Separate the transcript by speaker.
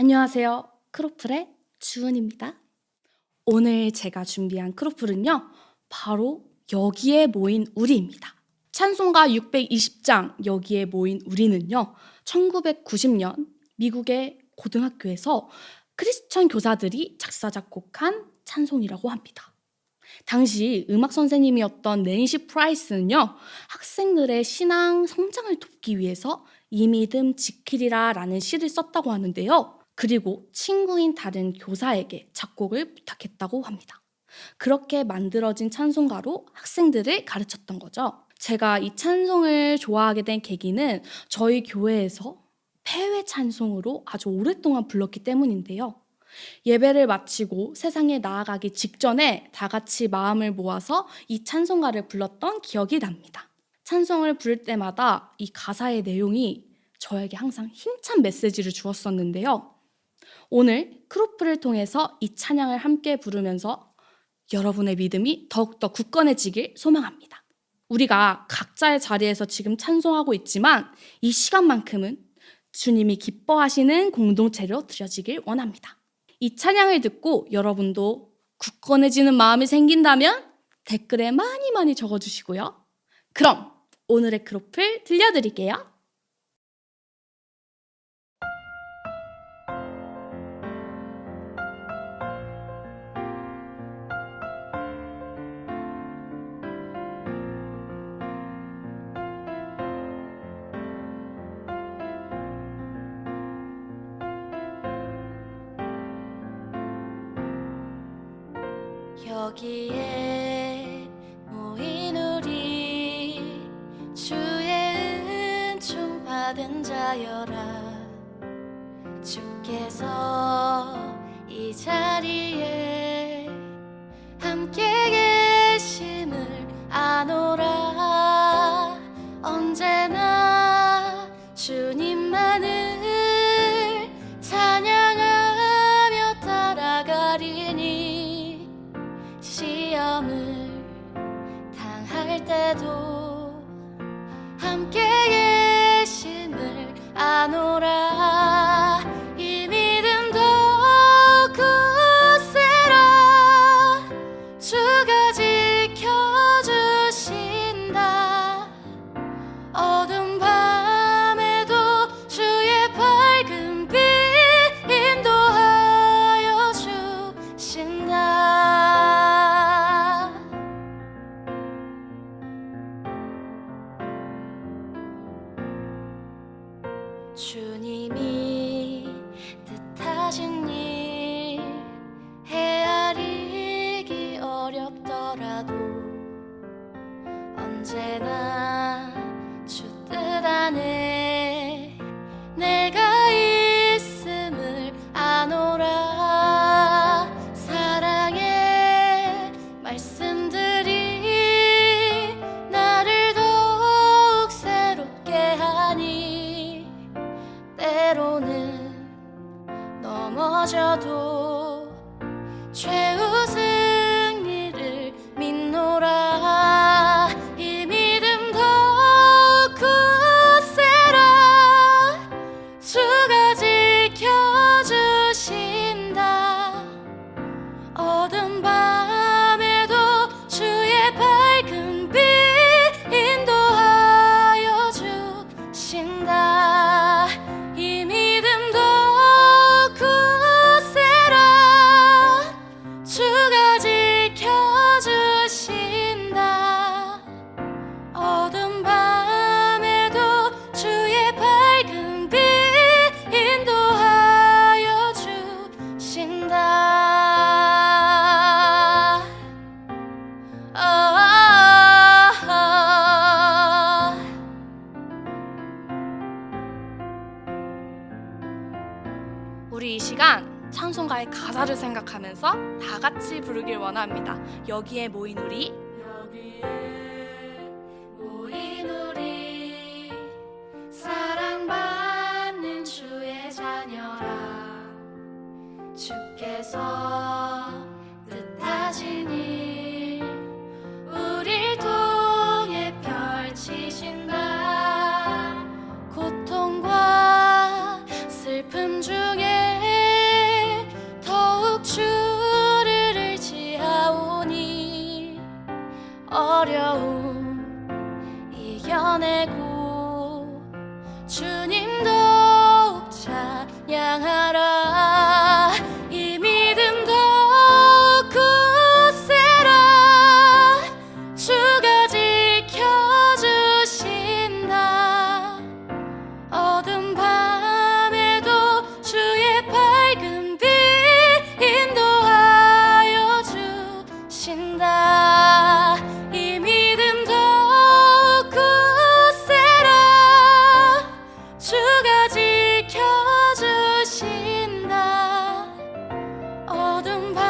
Speaker 1: 안녕하세요. 크로플의 주은입니다. 오늘 제가 준비한 크로플은요, 바로 여기에 모인 우리입니다. 찬송가 620장 여기에 모인 우리는요, 1990년 미국의 고등학교에서 크리스천 교사들이 작사, 작곡한 찬송이라고 합니다. 당시 음악 선생님이었던 낸시 프라이스는요, 학생들의 신앙 성장을 돕기 위해서 이 믿음 지키리라 라는 시를 썼다고 하는데요. 그리고 친구인 다른 교사에게 작곡을 부탁했다고 합니다. 그렇게 만들어진 찬송가로 학생들을 가르쳤던 거죠. 제가 이 찬송을 좋아하게 된 계기는 저희 교회에서 폐회 찬송으로 아주 오랫동안 불렀기 때문인데요. 예배를 마치고 세상에 나아가기 직전에 다 같이 마음을 모아서 이 찬송가를 불렀던 기억이 납니다. 찬송을 부를 때마다 이 가사의 내용이 저에게 항상 힘찬 메시지를 주었었는데요. 오늘 크로플을 통해서 이 찬양을 함께 부르면서 여러분의 믿음이 더욱더 굳건해지길 소망합니다. 우리가 각자의 자리에서 지금 찬송하고 있지만 이 시간만큼은 주님이 기뻐하시는 공동체로 드려지길 원합니다. 이 찬양을 듣고 여러분도 굳건해지는 마음이 생긴다면 댓글에 많이 많이 적어주시고요. 그럼 오늘의 크로플 들려드릴게요.
Speaker 2: 여기에 모인 우리 주의 은총 받은 자여라. 주께서 주님이 뜻하신 일 헤아리기 어렵더라도 언제나 넘어
Speaker 1: 찬송가의 가사를 생각하면서 다 같이 부르길 원합니다. 여기에 모인 우리.
Speaker 2: 여기에 모인 우리. 사랑받는 주의 자녀라. 주께서 내고 주님 더욱 찬양하 golden